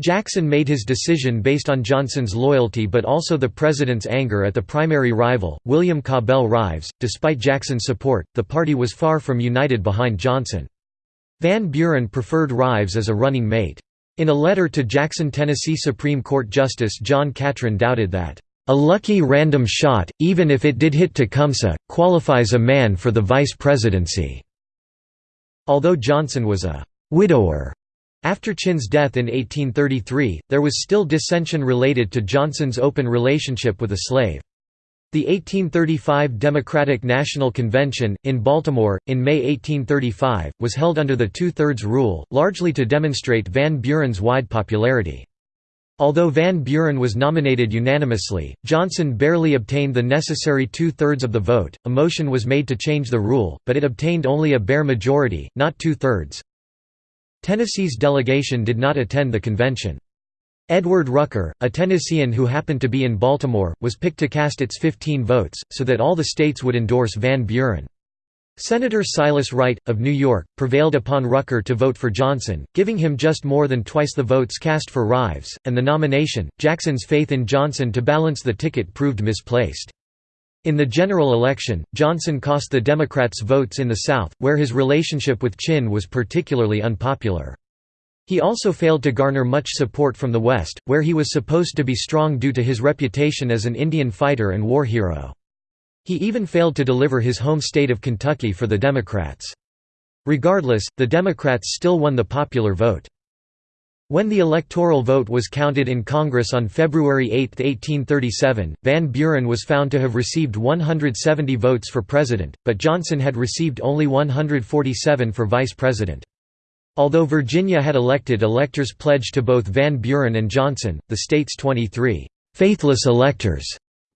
Jackson made his decision based on Johnson's loyalty but also the president's anger at the primary rival, William Cabell Rives. Despite Jackson's support, the party was far from united behind Johnson. Van Buren preferred Rives as a running mate. In a letter to Jackson Tennessee Supreme Court Justice John Catron doubted that, "...a lucky random shot, even if it did hit Tecumseh, qualifies a man for the vice presidency." Although Johnson was a «widower» after Chinn's death in 1833, there was still dissension related to Johnson's open relationship with a slave. The 1835 Democratic National Convention, in Baltimore, in May 1835, was held under the two-thirds rule, largely to demonstrate Van Buren's wide popularity. Although Van Buren was nominated unanimously, Johnson barely obtained the necessary two-thirds of the vote. A motion was made to change the rule, but it obtained only a bare majority, not two-thirds. Tennessee's delegation did not attend the convention. Edward Rucker, a Tennessean who happened to be in Baltimore, was picked to cast its 15 votes, so that all the states would endorse Van Buren. Senator Silas Wright, of New York, prevailed upon Rucker to vote for Johnson, giving him just more than twice the votes cast for Rives, and the nomination. Jackson's faith in Johnson to balance the ticket proved misplaced. In the general election, Johnson cost the Democrats votes in the South, where his relationship with Chinn was particularly unpopular. He also failed to garner much support from the West, where he was supposed to be strong due to his reputation as an Indian fighter and war hero. He even failed to deliver his home state of Kentucky for the Democrats. Regardless, the Democrats still won the popular vote. When the electoral vote was counted in Congress on February 8, 1837, Van Buren was found to have received 170 votes for president, but Johnson had received only 147 for vice president. Although Virginia had elected electors pledged to both Van Buren and Johnson, the state's 23 «faithless electors»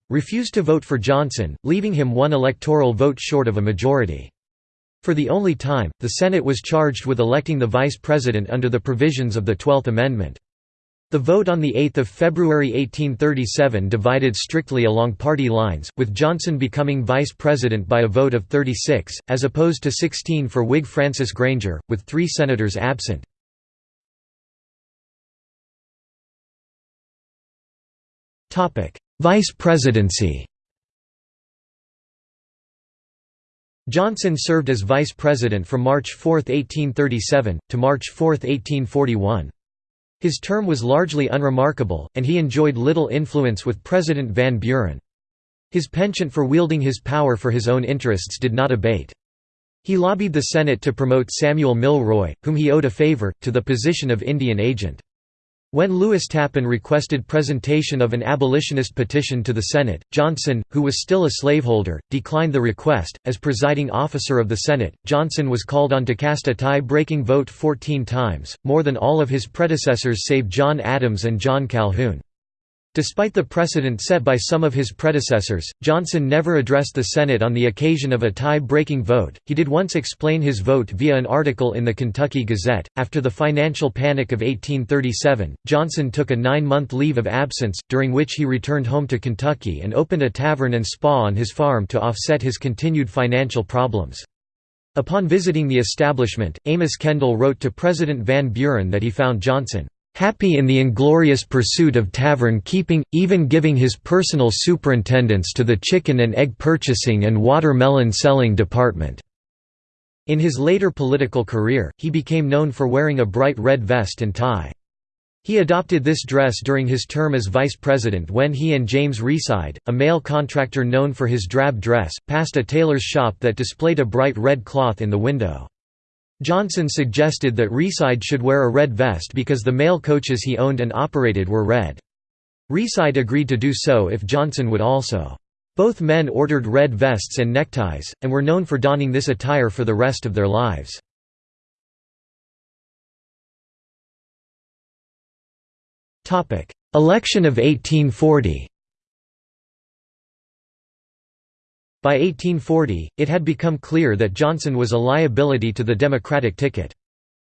refused to vote for Johnson, leaving him one electoral vote short of a majority. For the only time, the Senate was charged with electing the vice president under the provisions of the Twelfth Amendment. The vote on 8 February 1837 divided strictly along party lines, with Johnson becoming vice president by a vote of 36, as opposed to 16 for Whig Francis Granger, with three senators absent. Vice presidency Johnson served as vice president from March 4, 1837, to March 4, 1841. His term was largely unremarkable, and he enjoyed little influence with President Van Buren. His penchant for wielding his power for his own interests did not abate. He lobbied the Senate to promote Samuel Milroy, whom he owed a favor, to the position of Indian agent. When Lewis Tappan requested presentation of an abolitionist petition to the Senate, Johnson, who was still a slaveholder, declined the request. As presiding officer of the Senate, Johnson was called on to cast a tie breaking vote 14 times, more than all of his predecessors save John Adams and John Calhoun. Despite the precedent set by some of his predecessors, Johnson never addressed the Senate on the occasion of a tie-breaking vote. He did once explain his vote via an article in the Kentucky Gazette. After the financial panic of 1837, Johnson took a nine-month leave of absence, during which he returned home to Kentucky and opened a tavern and spa on his farm to offset his continued financial problems. Upon visiting the establishment, Amos Kendall wrote to President Van Buren that he found Johnson happy in the inglorious pursuit of tavern keeping, even giving his personal superintendence to the chicken and egg purchasing and watermelon selling department." In his later political career, he became known for wearing a bright red vest and tie. He adopted this dress during his term as vice president when he and James Reside, a male contractor known for his drab dress, passed a tailor's shop that displayed a bright red cloth in the window. Johnson suggested that Reside should wear a red vest because the mail coaches he owned and operated were red. Reside agreed to do so if Johnson would also. Both men ordered red vests and neckties, and were known for donning this attire for the rest of their lives. Election of 1840 By 1840, it had become clear that Johnson was a liability to the Democratic ticket.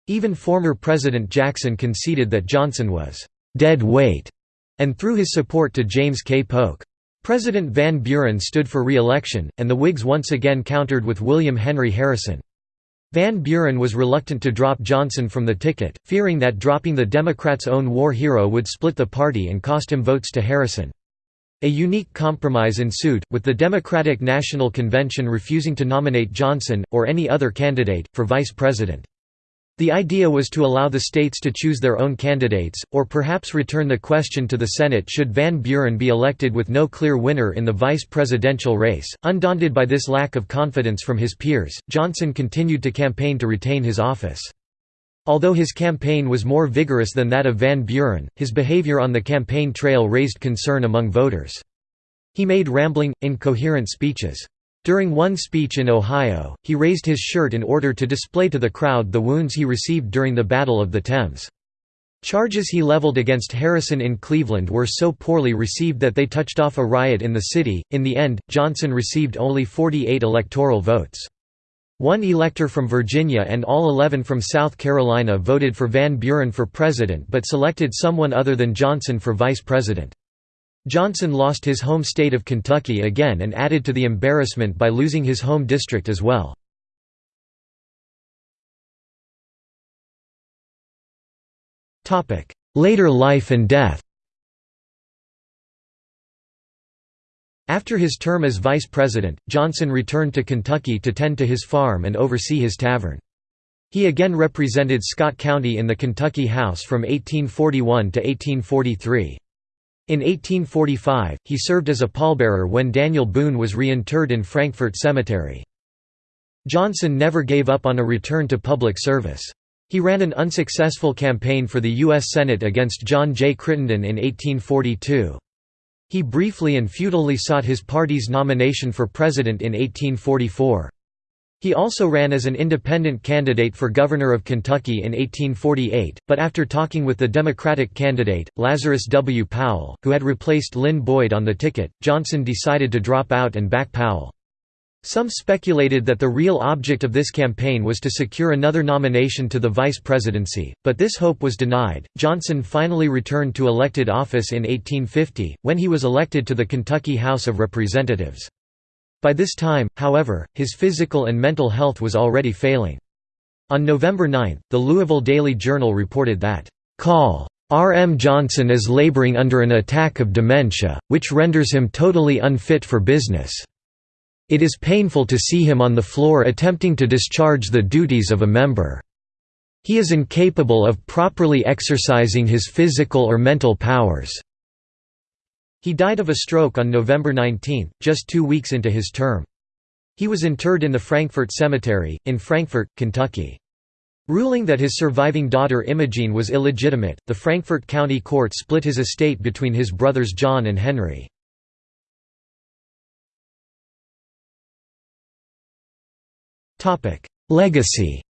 Even former President Jackson conceded that Johnson was «dead weight» and threw his support to James K. Polk. President Van Buren stood for re-election, and the Whigs once again countered with William Henry Harrison. Van Buren was reluctant to drop Johnson from the ticket, fearing that dropping the Democrats' own war hero would split the party and cost him votes to Harrison. A unique compromise ensued, with the Democratic National Convention refusing to nominate Johnson, or any other candidate, for vice president. The idea was to allow the states to choose their own candidates, or perhaps return the question to the Senate should Van Buren be elected with no clear winner in the vice presidential race. Undaunted by this lack of confidence from his peers, Johnson continued to campaign to retain his office. Although his campaign was more vigorous than that of Van Buren, his behavior on the campaign trail raised concern among voters. He made rambling, incoherent speeches. During one speech in Ohio, he raised his shirt in order to display to the crowd the wounds he received during the Battle of the Thames. Charges he leveled against Harrison in Cleveland were so poorly received that they touched off a riot in the city. In the end, Johnson received only 48 electoral votes. One elector from Virginia and all 11 from South Carolina voted for Van Buren for president but selected someone other than Johnson for vice president. Johnson lost his home state of Kentucky again and added to the embarrassment by losing his home district as well. Later life and death After his term as vice president, Johnson returned to Kentucky to tend to his farm and oversee his tavern. He again represented Scott County in the Kentucky House from 1841 to 1843. In 1845, he served as a pallbearer when Daniel Boone was reinterred in Frankfort Cemetery. Johnson never gave up on a return to public service. He ran an unsuccessful campaign for the U.S. Senate against John J. Crittenden in 1842. He briefly and futilely sought his party's nomination for president in 1844. He also ran as an independent candidate for governor of Kentucky in 1848, but after talking with the Democratic candidate, Lazarus W. Powell, who had replaced Lynn Boyd on the ticket, Johnson decided to drop out and back Powell. Some speculated that the real object of this campaign was to secure another nomination to the vice presidency, but this hope was denied. Johnson finally returned to elected office in 1850, when he was elected to the Kentucky House of Representatives. By this time, however, his physical and mental health was already failing. On November 9, the Louisville Daily Journal reported that, "Call. R. M. Johnson is laboring under an attack of dementia, which renders him totally unfit for business." It is painful to see him on the floor attempting to discharge the duties of a member. He is incapable of properly exercising his physical or mental powers." He died of a stroke on November 19, just two weeks into his term. He was interred in the Frankfort Cemetery, in Frankfort, Kentucky. Ruling that his surviving daughter Imogene was illegitimate, the Frankfort County Court split his estate between his brothers John and Henry. Legacy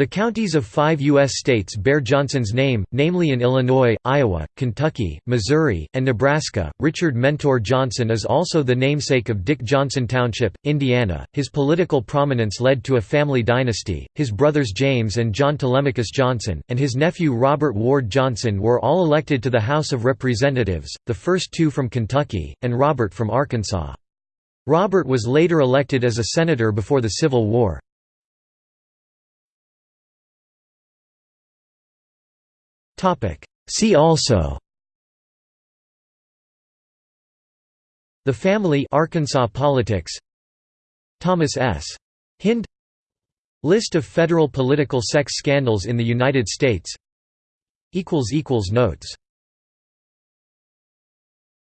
The counties of five U.S. states bear Johnson's name, namely in Illinois, Iowa, Kentucky, Missouri, and Nebraska. Richard Mentor Johnson is also the namesake of Dick Johnson Township, Indiana. His political prominence led to a family dynasty. His brothers James and John Telemachus Johnson, and his nephew Robert Ward Johnson were all elected to the House of Representatives, the first two from Kentucky, and Robert from Arkansas. Robert was later elected as a senator before the Civil War. See also. The family Arkansas politics. Thomas S. Hinde. List of federal political sex scandals in the United States. Notes